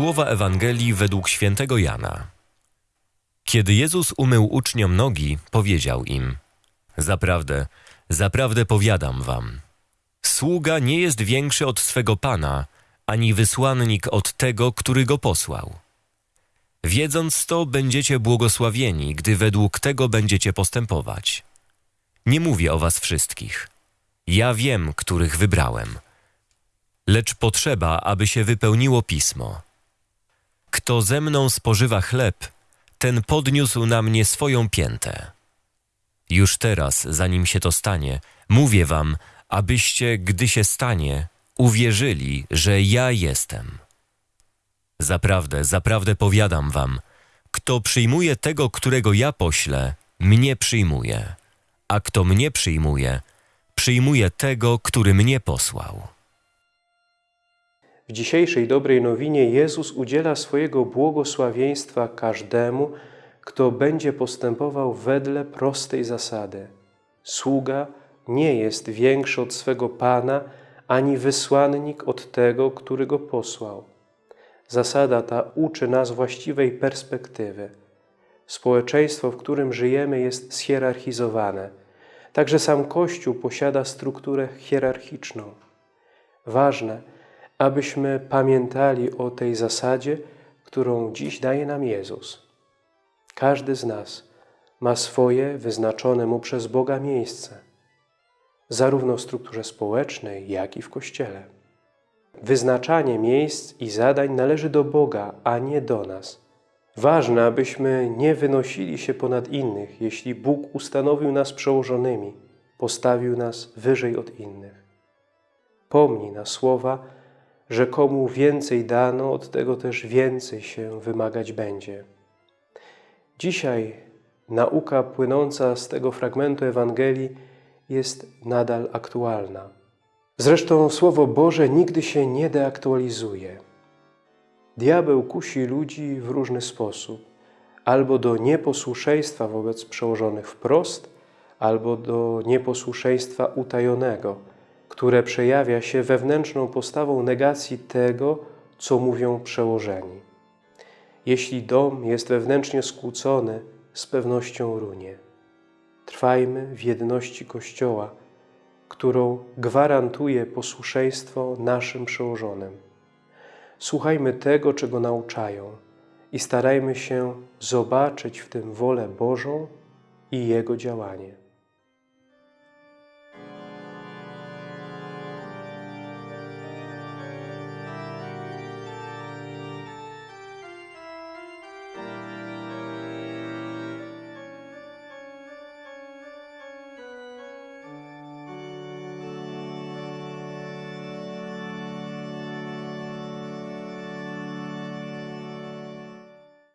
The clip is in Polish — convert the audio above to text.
Słowa Ewangelii według świętego Jana. Kiedy Jezus umył uczniom nogi, powiedział im: Zaprawdę, zaprawdę powiadam wam, sługa nie jest większy od swego pana, ani wysłannik od tego, który go posłał. Wiedząc to, będziecie błogosławieni, gdy według tego będziecie postępować. Nie mówię o was wszystkich. Ja wiem, których wybrałem. Lecz potrzeba, aby się wypełniło pismo. Kto ze mną spożywa chleb, ten podniósł na mnie swoją piętę. Już teraz, zanim się to stanie, mówię wam, abyście, gdy się stanie, uwierzyli, że ja jestem. Zaprawdę, zaprawdę powiadam wam, kto przyjmuje tego, którego ja poślę, mnie przyjmuje, a kto mnie przyjmuje, przyjmuje tego, który mnie posłał. W dzisiejszej dobrej nowinie Jezus udziela swojego błogosławieństwa każdemu, kto będzie postępował wedle prostej zasady. Sługa nie jest większy od swego Pana, ani wysłannik od tego, który go posłał. Zasada ta uczy nas właściwej perspektywy. Społeczeństwo, w którym żyjemy, jest schierarchizowane. Także sam Kościół posiada strukturę hierarchiczną. Ważne, abyśmy pamiętali o tej zasadzie, którą dziś daje nam Jezus. Każdy z nas ma swoje wyznaczone mu przez Boga miejsce, zarówno w strukturze społecznej, jak i w Kościele. Wyznaczanie miejsc i zadań należy do Boga, a nie do nas. Ważne, abyśmy nie wynosili się ponad innych, jeśli Bóg ustanowił nas przełożonymi, postawił nas wyżej od innych. Pomnij na słowa, że komu więcej dano, od tego też więcej się wymagać będzie. Dzisiaj nauka płynąca z tego fragmentu Ewangelii jest nadal aktualna. Zresztą Słowo Boże nigdy się nie deaktualizuje. Diabeł kusi ludzi w różny sposób, albo do nieposłuszeństwa wobec przełożonych wprost, albo do nieposłuszeństwa utajonego, które przejawia się wewnętrzną postawą negacji tego, co mówią przełożeni. Jeśli dom jest wewnętrznie skłócony, z pewnością runie. Trwajmy w jedności Kościoła, którą gwarantuje posłuszeństwo naszym przełożonym. Słuchajmy tego, czego nauczają i starajmy się zobaczyć w tym wolę Bożą i Jego działanie.